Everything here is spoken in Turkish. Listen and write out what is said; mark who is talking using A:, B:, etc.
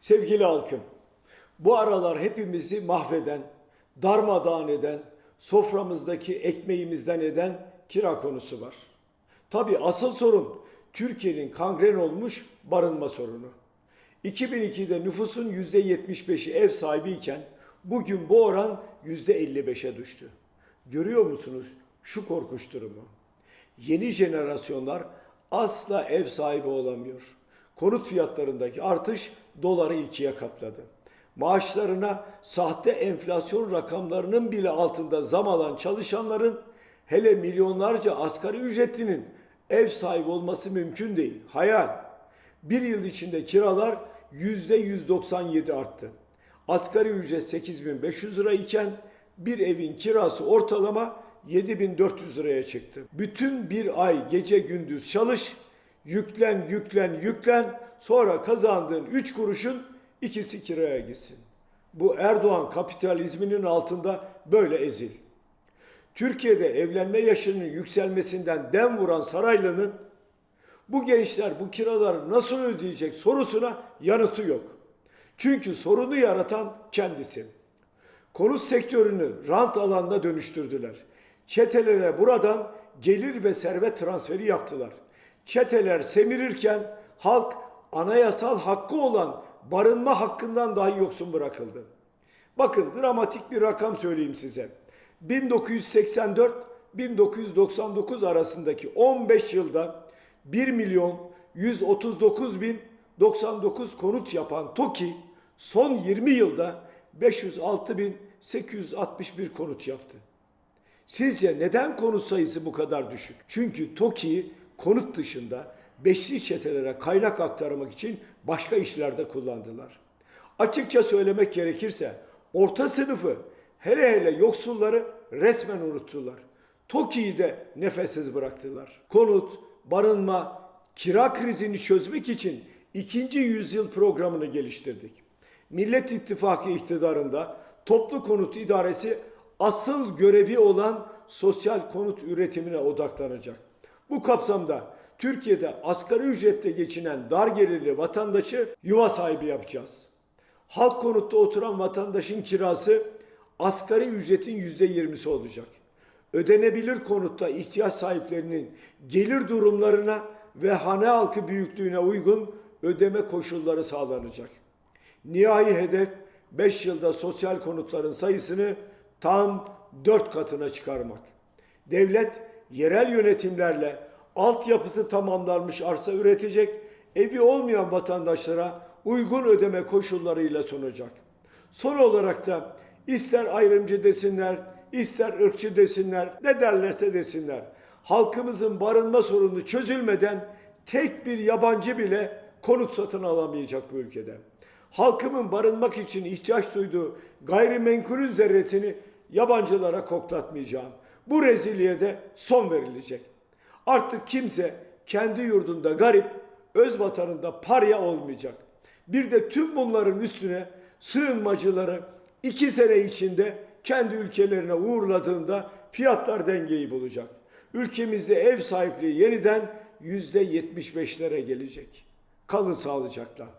A: Sevgili halkım, bu aralar hepimizi mahveden, darmadağın eden, soframızdaki ekmeğimizden eden kira konusu var. Tabii asıl sorun Türkiye'nin kangren olmuş barınma sorunu. 2002'de nüfusun %75'i ev sahibiyken bugün bu oran %55'e düştü. Görüyor musunuz şu korkunç durumu? Yeni jenerasyonlar asla ev sahibi olamıyor. Konut fiyatlarındaki artış doları ikiye katladı. Maaşlarına sahte enflasyon rakamlarının bile altında zam alan çalışanların hele milyonlarca asgari ücretlinin ev sahibi olması mümkün değil. Hayal. Bir yıl içinde kiralar %197 arttı. Asgari ücret 8500 lira iken bir evin kirası ortalama 7400 liraya çıktı. Bütün bir ay gece gündüz çalış, yüklen yüklen yüklen sonra kazandığın 3 kuruşun ikisi kiraya gitsin. Bu Erdoğan kapitalizminin altında böyle ezil. Türkiye'de evlenme yaşının yükselmesinden dem vuran Saraylı'nın bu gençler bu kiraları nasıl ödeyecek sorusuna yanıtı yok. Çünkü sorunu yaratan kendisi. Konut sektörünü rant alanına dönüştürdüler. Çetelere buradan gelir ve servet transferi yaptılar. Çeteler semirirken halk anayasal hakkı olan barınma hakkından dahi yoksun bırakıldı. Bakın dramatik bir rakam söyleyeyim size. 1984-1999 arasındaki 15 yılda 1 milyon 139 bin 99 konut yapan TOKİ son 20 yılda 506 bin 861 konut yaptı. Sizce neden konut sayısı bu kadar düşük? Çünkü TOKİ'yi konut dışında beşli çetelere kaynak aktarmak için başka işlerde kullandılar. Açıkça söylemek gerekirse orta sınıfı hele hele yoksulları resmen unuttular. TOKİ'yi de nefessiz bıraktılar. Konut, barınma, kira krizini çözmek için ikinci yüzyıl programını geliştirdik. Millet İttifakı iktidarında toplu konut idaresi asıl görevi olan sosyal konut üretimine odaklanacak. Bu kapsamda Türkiye'de asgari ücretle geçinen dar gelirli vatandaşı yuva sahibi yapacağız. Halk konutta oturan vatandaşın kirası asgari ücretin yüzde yirmisi olacak. Ödenebilir konutta ihtiyaç sahiplerinin gelir durumlarına ve hane halkı büyüklüğüne uygun ödeme koşulları sağlanacak. Nihai hedef 5 yılda sosyal konutların sayısını tam 4 katına çıkarmak. Devlet yerel yönetimlerle altyapısı tamamlanmış arsa üretecek, evi olmayan vatandaşlara uygun ödeme koşullarıyla sunacak. Son olarak da ister ayrımcı desinler, ister ırkçı desinler, ne derlerse desinler. Halkımızın barınma sorunu çözülmeden tek bir yabancı bile konut satın alamayacak bu ülkede. Halkımın barınmak için ihtiyaç duyduğu gayrimenkulün zerresini yabancılara koklatmayacağım. Bu rezilliğe de son verilecek. Artık kimse kendi yurdunda garip, öz vatanında parya olmayacak. Bir de tüm bunların üstüne sığınmacıları iki sene içinde kendi ülkelerine uğurladığında fiyatlar dengeyi bulacak. Ülkemizde ev sahipliği yeniden yüzde yetmiş beşlere gelecek. Kalın sağlıcakla.